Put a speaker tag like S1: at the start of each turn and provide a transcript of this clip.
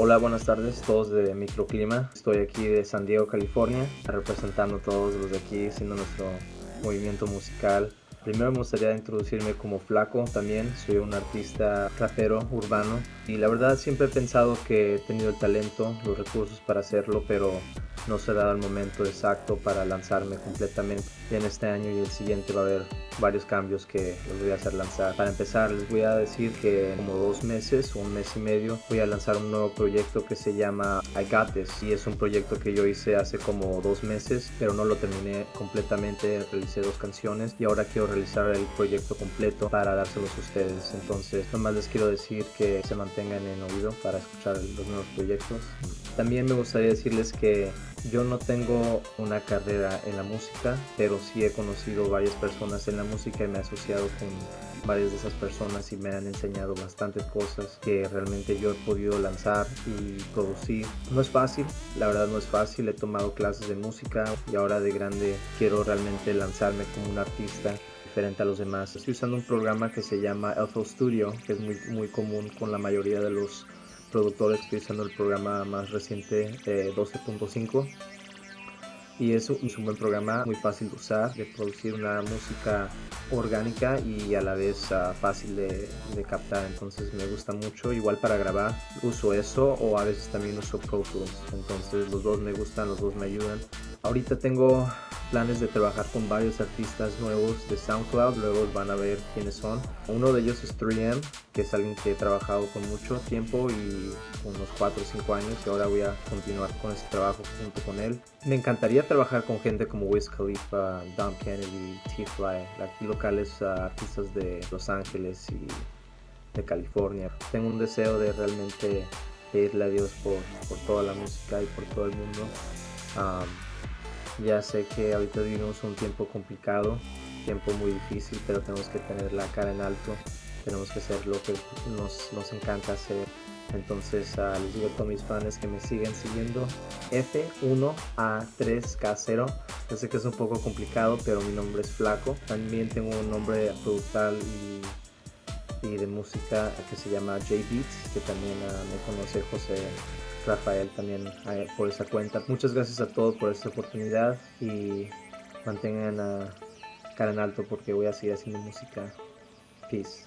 S1: Hola, buenas tardes, todos de Microclima. Estoy aquí de San Diego, California, representando a todos los de aquí, siendo nuestro movimiento musical. Primero me gustaría introducirme como Flaco también, soy un artista rapero urbano y la verdad siempre he pensado que he tenido el talento, los recursos para hacerlo, pero no se ha dado el momento exacto para lanzarme completamente. En este año y el siguiente va a haber varios cambios que los voy a hacer lanzar. Para empezar, les voy a decir que como dos meses un mes y medio voy a lanzar un nuevo proyecto que se llama I Got y es un proyecto que yo hice hace como dos meses, pero no lo terminé completamente. Realicé dos canciones y ahora quiero realizar el proyecto completo para dárselos a ustedes. Entonces, nomás les quiero decir que se mantengan en oído para escuchar los nuevos proyectos. También me gustaría decirles que yo no tengo una carrera en la música, pero sí he conocido varias personas en la música y me he asociado con varias de esas personas y me han enseñado bastantes cosas que realmente yo he podido lanzar y producir. No es fácil, la verdad no es fácil, he tomado clases de música y ahora de grande quiero realmente lanzarme como un artista diferente a los demás. Estoy usando un programa que se llama Elfo Studio, que es muy, muy común con la mayoría de los productores usando el programa más reciente 12.5 y es un, buen programa muy fácil de usar, de producir una música orgánica y a la vez uh, fácil de, de, captar, entonces me gusta mucho. Igual para grabar uso eso o a veces también uso Pro Tools, entonces los dos me gustan, los dos me ayudan. Ahorita tengo planes de trabajar con varios artistas nuevos de SoundCloud, luego van a ver quiénes son. Uno de ellos es 3M, que es alguien que he trabajado con mucho tiempo y unos 4 o 5 años y ahora voy a continuar con ese trabajo junto con él. Me encantaría trabajar con gente como Wiz Khalifa, Dom Kennedy, T-Fly, aquí locales uh, artistas de Los Ángeles y de California. Tengo un deseo de realmente pedirle a Dios por, por toda la música y por todo el mundo. Um, ya sé que ahorita vivimos un tiempo complicado, tiempo muy difícil, pero tenemos que tener la cara en alto, tenemos que hacer lo que nos, nos encanta hacer. Entonces uh, les digo a mis fans que me siguen siguiendo F1A3K0. Yo sé que es un poco complicado, pero mi nombre es Flaco. También tengo un nombre productal y, y de música que se llama J Beats, que también uh, me conoce José Rafael también eh, por esa cuenta. Muchas gracias a todos por esta oportunidad y mantengan a cara en alto porque voy a seguir haciendo música. Peace.